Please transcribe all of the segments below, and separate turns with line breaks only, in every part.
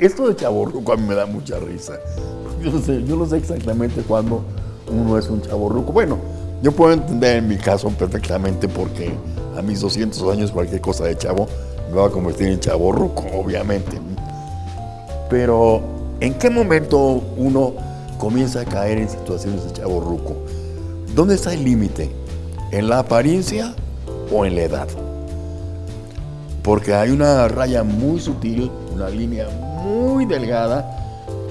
esto de chaborruco a mí me da mucha risa. Yo no sé, exactamente cuándo uno es un chaborruco. Bueno, yo puedo entender en mi caso perfectamente porque a mis 200 años cualquier cosa de chavo me va a convertir en chaborruco, obviamente. Pero, ¿en qué momento uno comienza a caer en situaciones de chaborruco? ¿Dónde está el límite? ¿En la apariencia o en la edad? Porque hay una raya muy sutil, una línea muy delgada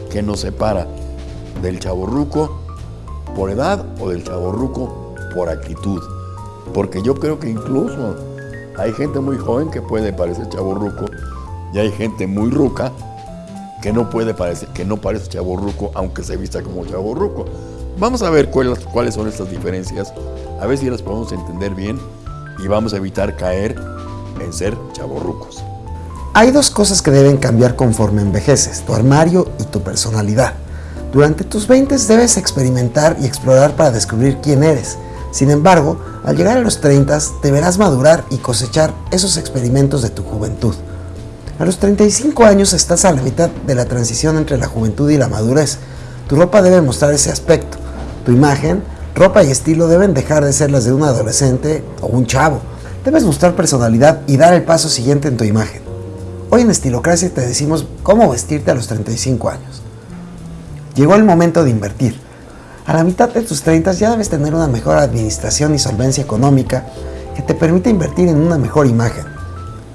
que nos separa del chaborruco por edad o del chaborruco por actitud. Porque yo creo que incluso hay gente muy joven que puede parecer chaborruco y hay gente muy ruca que no puede parecer, que no parece chaborruco aunque se vista como chaborruco. Vamos a ver cuáles, cuáles son estas diferencias, a ver si las podemos entender bien y vamos a evitar caer en ser chaborrucos.
Hay dos cosas que deben cambiar conforme envejeces, tu armario y tu personalidad. Durante tus 20 debes experimentar y explorar para descubrir quién eres. Sin embargo, al llegar a los 30 deberás madurar y cosechar esos experimentos de tu juventud. A los 35 años estás a la mitad de la transición entre la juventud y la madurez. Tu ropa debe mostrar ese aspecto. Tu imagen, ropa y estilo deben dejar de ser las de un adolescente o un chavo. Debes mostrar personalidad y dar el paso siguiente en tu imagen. Hoy en Estilocracia te decimos cómo vestirte a los 35 años. Llegó el momento de invertir. A la mitad de tus 30 ya debes tener una mejor administración y solvencia económica que te permita invertir en una mejor imagen.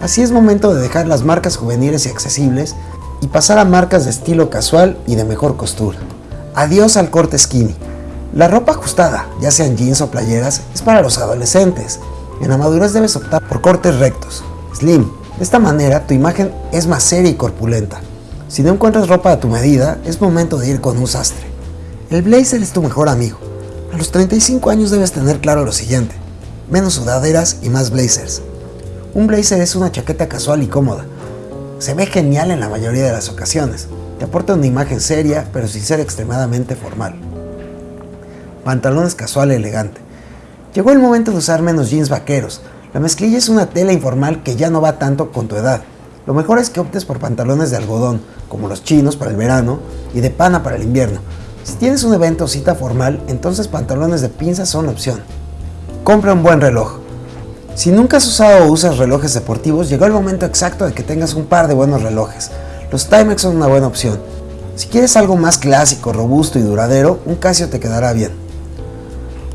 Así es momento de dejar las marcas juveniles y accesibles y pasar a marcas de estilo casual y de mejor costura. Adiós al corte skinny. La ropa ajustada, ya sean jeans o playeras, es para los adolescentes. En la madurez debes optar por cortes rectos, slim. De esta manera tu imagen es más seria y corpulenta. Si no encuentras ropa a tu medida, es momento de ir con un sastre. El blazer es tu mejor amigo. A los 35 años debes tener claro lo siguiente. Menos sudaderas y más blazers. Un blazer es una chaqueta casual y cómoda. Se ve genial en la mayoría de las ocasiones. Te aporta una imagen seria, pero sin ser extremadamente formal. Pantalones casual elegante. Llegó el momento de usar menos jeans vaqueros. La mezclilla es una tela informal que ya no va tanto con tu edad. Lo mejor es que optes por pantalones de algodón, como los chinos para el verano y de pana para el invierno. Si tienes un evento o cita formal, entonces pantalones de pinza son opción. Compra un buen reloj. Si nunca has usado o usas relojes deportivos, llegó el momento exacto de que tengas un par de buenos relojes. Los Timex son una buena opción. Si quieres algo más clásico, robusto y duradero, un Casio te quedará bien.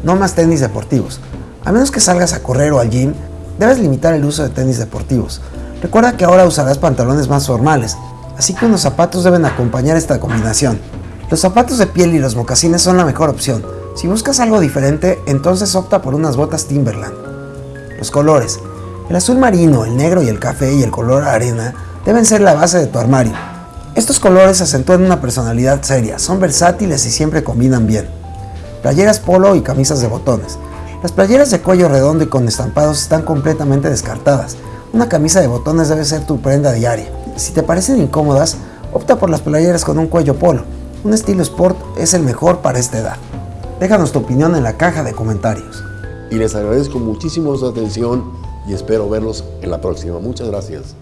No más tenis deportivos. A menos que salgas a correr o al gym, debes limitar el uso de tenis deportivos. Recuerda que ahora usarás pantalones más formales, así que unos zapatos deben acompañar esta combinación. Los zapatos de piel y los mocasines son la mejor opción. Si buscas algo diferente, entonces opta por unas botas Timberland. Los colores. El azul marino, el negro y el café y el color arena deben ser la base de tu armario. Estos colores acentúan una personalidad seria, son versátiles y siempre combinan bien. Playeras polo y camisas de botones. Las playeras de cuello redondo y con estampados están completamente descartadas. Una camisa de botones debe ser tu prenda diaria. Si te parecen incómodas, opta por las playeras con un cuello polo. Un estilo sport es el mejor para esta edad. Déjanos tu opinión en la caja de comentarios.
Y les agradezco muchísimo su atención y espero verlos en la próxima. Muchas gracias.